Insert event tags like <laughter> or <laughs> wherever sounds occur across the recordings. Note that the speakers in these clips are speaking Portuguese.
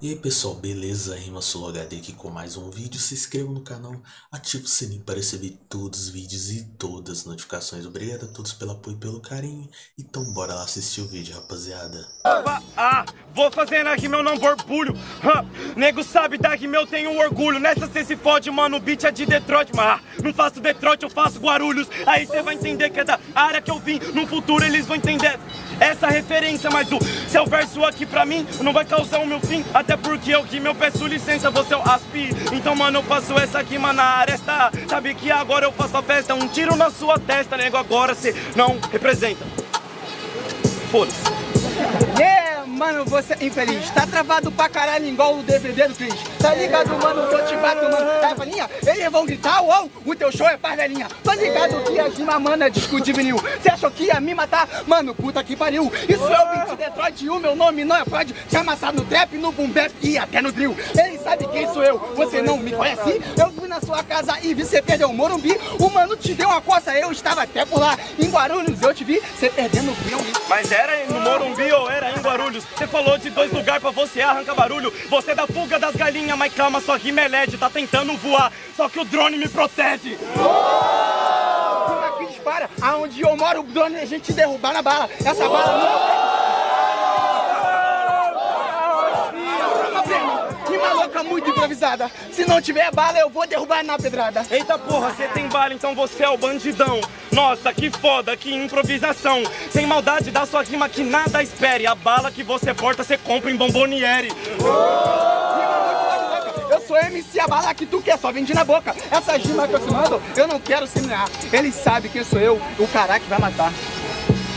E aí pessoal, beleza? Rima Solo HD aqui com mais um vídeo. Se inscreva no canal, ative o sininho para receber todos os vídeos e todas as notificações. Obrigado a todos pelo apoio e pelo carinho. Então bora lá assistir o vídeo, rapaziada. Ah, vou fazer na rima eu não borbulho. Ah, nego sabe da rima eu tenho orgulho. Nessa cê se fode, mano, o beat é de Detroit. Mas ah, não faço Detroit, eu faço Guarulhos. Aí cê vai entender que é da área que eu vim. No futuro eles vão entender essa referência. Mas o seu verso aqui pra mim não vai causar o meu fim. Porque eu que eu peço licença, você é o aspi. Então mano, eu faço essa aqui, mano, na aresta. Sabe que agora eu faço a festa Um tiro na sua testa, nego, agora cê não representa. Foda-se! Mano, você é infeliz, tá travado pra caralho igual o DVD do Cris Tá ligado, mano, que eu te bato, mano. É, falinha, eles vão gritar, uou, o teu show é parvelinha. Tô ligado que a rima, mano, é disco de vinil Cê achou que ia me matar? Mano, puta que pariu. Isso é o beat Detroit e o meu nome não é Freud Te amassar no trap, no boom bap e até no drill. Ele sabe quem sou eu, você não me conhece? Eu fui na sua casa e vi cê perder o Morumbi. O mano te deu uma coça, eu estava até por lá. Em Guarulhos eu te vi, cê perdendo o Mas era no Morumbi ou era em Guarulhos? Você falou de dois lugares pra você arrancar barulho. Você é da fuga das galinhas, mas calma, sua rima é LED, tá tentando voar. Só que o drone me protege. Aqui dispara, aonde eu moro, o drone a gente derrubar na bala. Essa bala não. Louca muito improvisada. Se não tiver bala, eu vou derrubar na pedrada. Eita porra, você tem bala, então você é o bandidão. Nossa, que foda, que improvisação. Sem maldade da sua rima que nada espere. A bala que você porta, você compra em Bomboniere. Eu sou MC, a bala que tu quer, só vende na boca. Essa rima que eu te mando, eu não quero semear. Ele sabe quem sou eu, o cara que vai matar.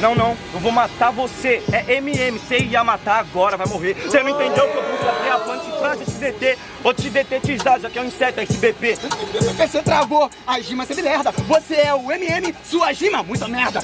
Não, não, eu vou matar você. É MM, você ia matar agora, vai morrer. Você não entendeu que eu vou fazer a planta pra te deter. Vou te detetizar, já que é um inseto, esse BP. Você travou, a gima você me merda. Você é o MM, sua gima, muita merda.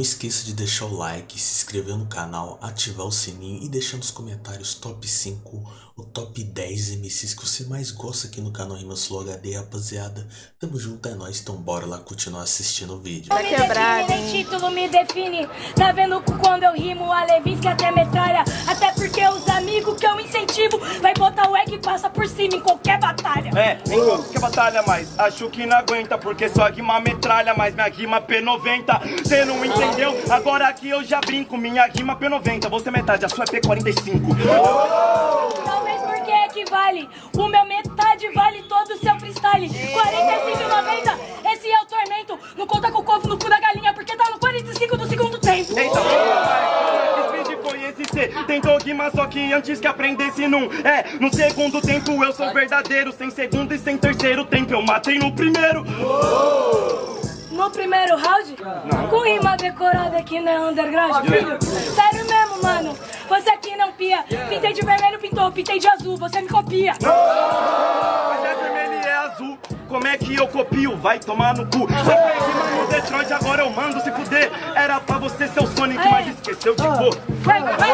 Não esqueça de deixar o like, se inscrever no canal, ativar o sininho e deixar nos comentários top 5 ou top 10 MCs que você mais gosta aqui no canal Rimas Flow HD, rapaziada. Tamo junto, é nóis, então bora lá continuar assistindo o vídeo. Tá quebrado, nem título me define, tá vendo quando eu rimo a Levinsky até metralha, até porque os amigos que eu incentivo vai botar o egg e passa por cima em qualquer batalha. É, em qualquer batalha, mas acho que não aguenta, porque sua rima metralha, mas minha rima P90, cê não entende entendeu? Agora aqui eu já brinco, minha rima P90, você é metade, a sua é P45. Talvez porque equivale, o meu metade vale todo o seu freestyle. 45,90, esse é o tormento, não conta com o corpo no cu da galinha, porque tá no 45 do segundo tempo. Eita, foi esse C Tentou rimar só que antes que aprendesse num É, no segundo tempo eu sou verdadeiro Sem segundo e sem terceiro tempo eu matei no primeiro no primeiro round? Não. Com rima decorada aqui na underground. Sério mesmo, mano. Você aqui não pia. Pintei de vermelho, pintou. Pintei de azul, você me copia. Mas é vermelho e é azul. Como é que eu copio? Vai tomar no cu. Só que no Detroit, agora eu mando se fuder. Era pra você ser o Sonic, mas esqueceu de cor. Vai, vai, vai.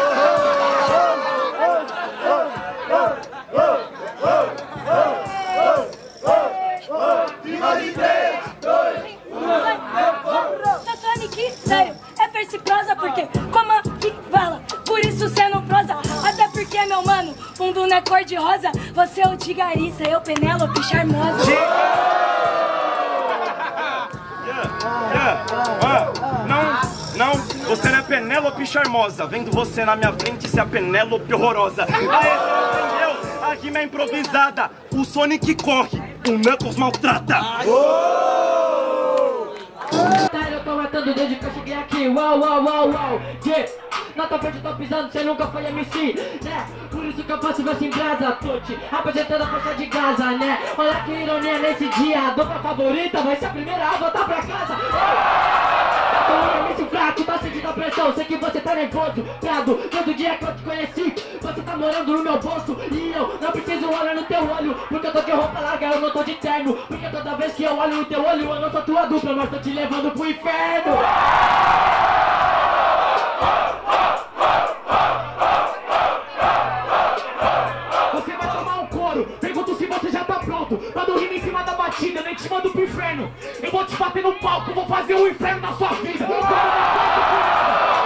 Tigariça, eu Penélope charmosa. Yeah, yeah. não, não, você não é Penélope charmosa. Vendo você na minha frente, você é a Penélope horrorosa. Aê, você entendeu? A rima é improvisada. O Sonic corre, o Knuckles maltrata. Eu tô matando desde que eu cheguei aqui. Uau, uau, uau, uau. Yeah. Na tua frente tô pisando, cê nunca foi MC, né? Por isso que eu faço verso em brasa, tô apresentando a força de Gaza, né? Olha que ironia nesse dia, a dupla favorita vai ser a primeira a voltar pra casa. Tô fraco, tá sentindo a pressão, sei que você tá nervoso, piado, todo dia que eu te conheci, você tá morando no meu bolso e eu não preciso olhar no teu olho, porque eu tô de roupa larga, eu não tô de terno, porque toda vez que eu olho no teu olho, eu não sou tua dupla, mas tô te levando pro inferno. o inferno na sua vida.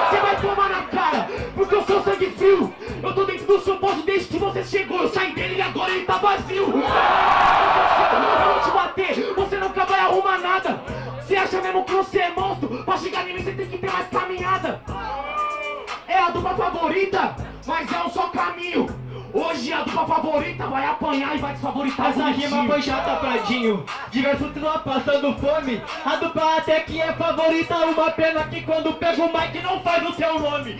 Você vai tomar na cara, porque eu sou sangue frio. Eu tô dentro do seu poço desde que você chegou. Eu saí dele e agora ele tá vazio. Eu vou te bater, você nunca vai arrumar nada. Você acha mesmo que você é monstro? Pra chegar nele você tem que ter mais caminhada. É a dupla favorita, mas é um só caminho. Hoje a dupla favorita vai apanhar e vai desfavoritar Essa rima foi chata, Pradinho. Diverso continua passando fome. A dupla até que é favorita Uma pena que quando pega o mic não faz o seu nome.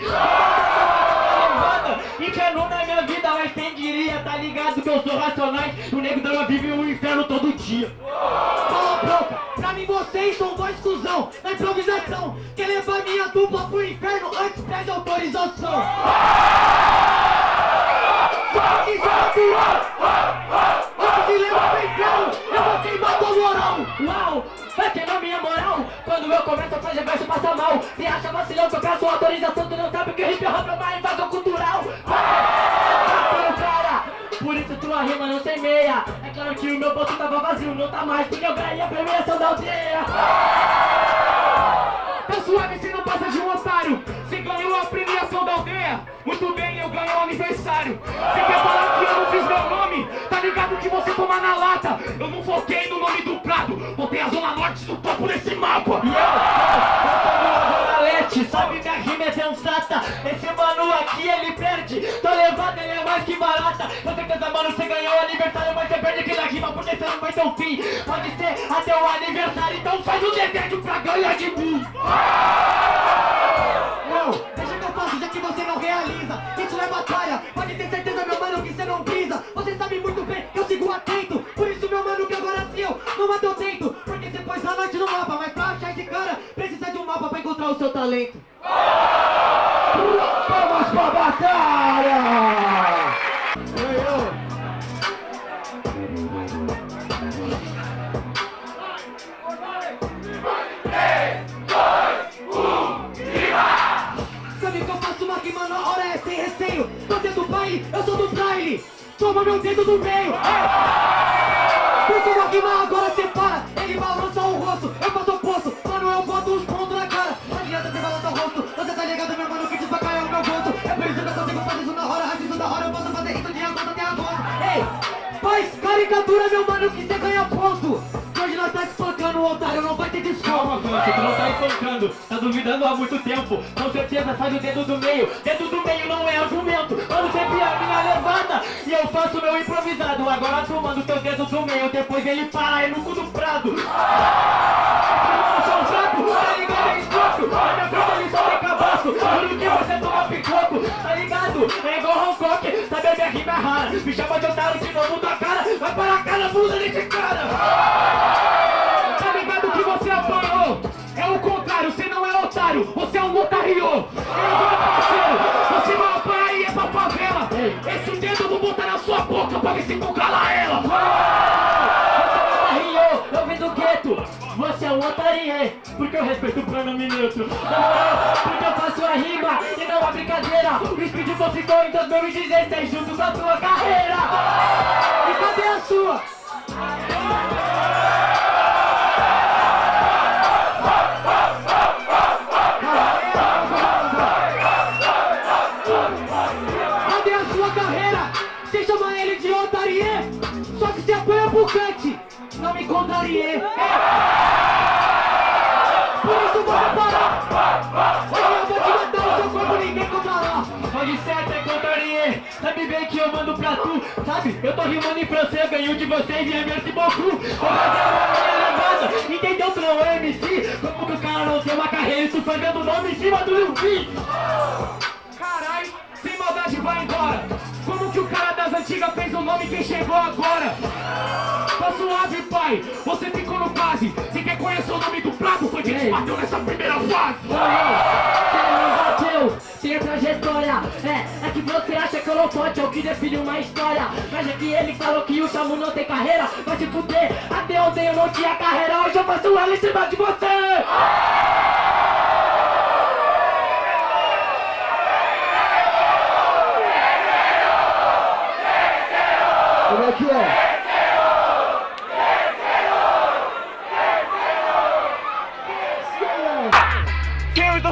Inferno na minha vida, mas quem diria Tá ligado que eu sou racionais? O nego dela vive o inferno todo dia. Cala a boca, pra mim vocês são dois cuzão Na improvisação, quer levar minha dupla pro inferno Antes pede autorização levar pro inferno, eu vou queimar tua moral. Uau, vai queimar minha moral. Quando eu começo a fazer verso passa mal. Se acha vacilão que eu peço autorização Tu não sabe que hip hop é uma invasão cultural. Para, cara. Por isso tua rima não semeia. É claro que o meu bolso tava vazio Não tá mais porque eu ganhei a premiação da aldeia. Tá suave se não passa de um otário. Você ganhou a premiação Muito bem, eu ganhei o aniversário. Você quer falar que eu não fiz meu nome? Tá ligado que você toma na lata. Eu não foquei no nome do Prado. Botei a Zona Norte no topo desse mapa. Zona Leste, sabe minha rima é sensata. Esse mano aqui ele perde. Tô levado, ele é mais que barata. Com certeza mano, você ganhou o aniversário Mas você perde aqui na rima porque você não vai ter um fim. Pode ser até o aniversário Então faz o desejo pra ganhar de mim encontrar o seu talento. Vamos pra batalha! Uma rima na hora é sem receio. Você do baile, eu sou do baile Toma meu dedo do meio. Uma rima agora separa caricatura, meu mano, que você ganha ponto. Hoje nós tá espancando o otário, não vai ter Calma, desconto Vante, tu não tá espancando, tá duvidando há muito tempo. Com certeza faz o dedo do meio, dedo do meio não é argumento. Mano, sempre a minha levada. E eu faço meu improvisado. Agora tu manda o teu dedo do meio, depois ele para, é no cu do prado. Eu sou fraco, tá ligado, é escroto. Na minha frente ele só tem cabaço, que você toma picoco Tá ligado, é igual Hancock, sabe a minha rima é rara Me chama de otário de novo da cara, vai para a cara, bunda desse cara Tá ligado que você apanhou? É o contrário, você não é otário, você é um otário! Parceiro, você vai apanhar e é pra favela! Esse dedo vou botar na sua boca pra se tu cala ela! Rio, eu vim do gueto Você é um otarie Porque eu respeito o pronome neutro brincadeira Speed Flow ficou em 2016 Junto com a tua carreira E cadê a sua? Sabe, eu tô rimando em francês Ganho de vocês e é merci beaucoup Tô fazendo uma minha levada Entendeu? Tu não é MC Como que o cara não tem uma carreira E tu fazendo o nome em cima do Lil Peep Carai, sem maldade vai embora. Como que o cara das antigas fez o nome que chegou agora? Tá suave, pai, você ficou no quase Você quer conhecer o nome do prato? Foi quem te bateu nessa primeira fase. Você não tem trajetória. É, é que você acha que eu não pode É o que define uma história. Mas é que ele falou que o Chamu não tem carreira. Vai se fuder, até ontem eu não tinha carreira. Hoje eu faço ela em cima de você. Como é que é?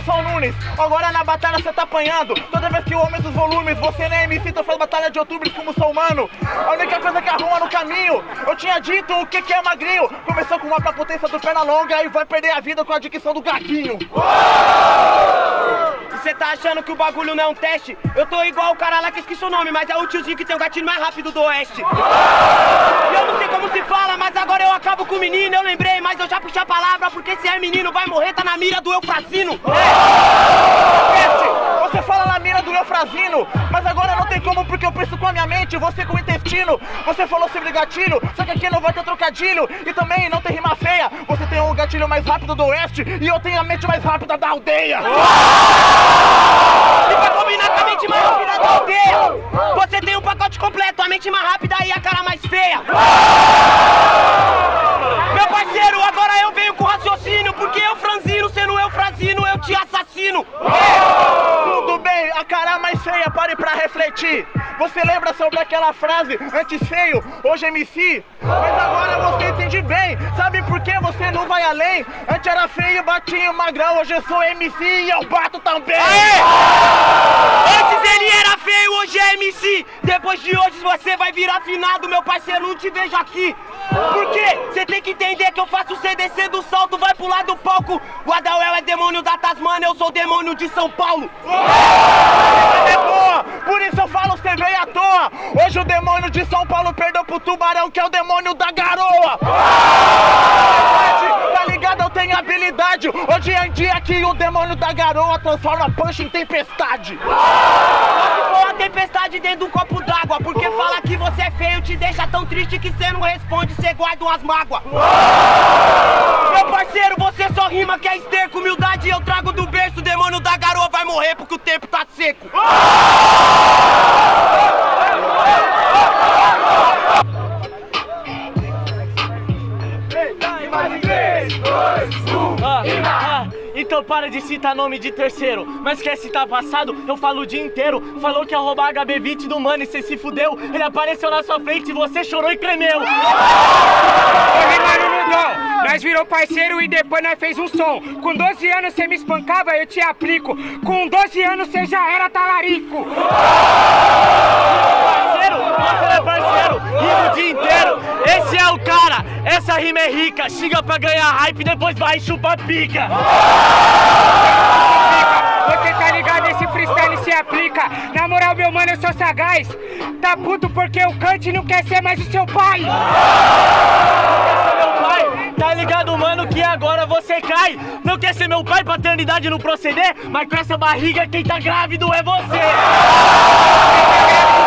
São Nunes, agora na batalha você tá apanhando. Toda vez que eu aumento os volumes, você nem MC, então faz batalha de outubro como sou humano. A única coisa que arruma no caminho, eu tinha dito o que, que é magrinho. Começou com uma pra potência do perna longa e vai perder a vida com a dicção do gatinho. E você tá achando que o bagulho não é um teste? Eu tô igual o cara lá que esqueci o nome, mas é o tiozinho que tem o gatilho mais rápido do oeste. E eu não sei como se fala, mas agora eu acabo com o menino, eu lembrei, mas eu já puxei a palavra, porque se é menino vai morrer, tá na mira do fala na mira do Eufrazino, mas agora não tem como porque eu penso com a minha mente, você com o intestino. Você falou sobre gatilho, só que aqui não vai ter trocadilho e também não tem rima feia. Você tem o gatilho mais rápido do oeste e eu tenho a mente mais rápida da aldeia. E pra combinar com a mente mais rápida da aldeia, você tem um pacote completo, a mente mais rápida e a cara mais feia. Você lembra sobre aquela frase, antes feio, hoje MC? Mas agora você entende bem, sabe por que você não vai além? Antes era feio, batinho, magrão, hoje eu sou MC e eu bato também. Antes ele era feio, hoje é MC. Depois de hoje você vai virar finado, meu parceiro, não te vejo aqui. Por quê? Você tem que entender que eu faço descer do salto, vai pular do palco. O Adauel é demônio da Tasmania, eu sou demônio de São Paulo. É por isso eu falo, você veio à toa. Hoje o demônio de São Paulo perdeu pro tubarão, que é o demônio da garoa. Tá ligado? Eu tenho habilidade. Hoje em dia aqui o demônio da garoa transforma punch em tempestade. Tempestade dentro de um copo d'água, porque fala que você é feio, te deixa tão triste que você não responde, você guarda umas mágoas. Meu parceiro, você só rima que é esterco, humildade eu trago do berço, o demônio da garoa vai morrer porque o tempo tá seco. Então para de citar nome de terceiro. Mas quer citar passado? Eu falo o dia inteiro. Falou que ia roubar HB20 do mano e cê se fudeu. Ele apareceu na sua frente e você chorou e tremeu. Ô, mano, Mundão, nós virou parceiro e depois nós fez um som. Com 12 anos você me espancava, eu te aplico. Com 12 anos você já era talarico. Parceiro, você é parceiro, o dia inteiro. Esse é o cara, essa rima é rica. Xinga pra ganhar hype, depois vai e chupa pica. Você tá ligado, esse freestyle se aplica. Na moral, meu mano, eu sou sagaz. Tá puto porque o Kant não quer ser mais o seu pai. Tá ligado, mano, que agora você cai. Não quer ser meu pai, paternidade não proceder, mas com essa barriga quem tá grávido é você. <laughs>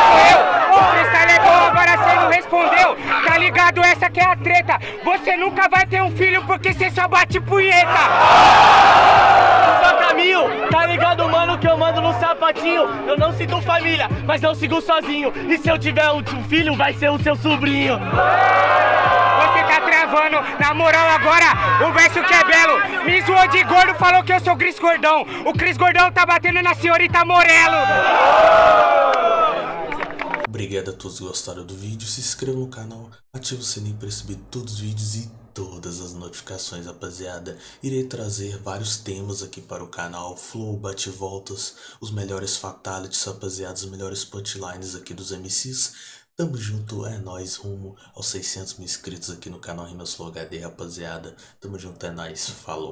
Ligado, essa que é a treta. Você nunca vai ter um filho porque você só bate punheta. Só caminho, tá ligado, mano, que eu mando no sapatinho. Eu não sinto família, mas eu sigo sozinho. E se eu tiver um filho, vai ser o seu sobrinho. Você tá travando, na moral agora, o verso que é belo. Me zoou de gordo, falou que eu sou Cris Gordão. O Cris Gordão tá batendo na senhorita Morelo. Obrigado a todos que gostaram do vídeo, se inscreva no canal, ative o sininho para receber todos os vídeos e todas as notificações, rapaziada. Irei trazer vários temas aqui para o canal, flow, bate-voltas, os melhores fatalities, rapaziada, os melhores punchlines aqui dos MCs. Tamo junto, é nóis, rumo aos 600 mil inscritos aqui no canal Rimas Flow HD, rapaziada. Tamo junto, é nóis, falou.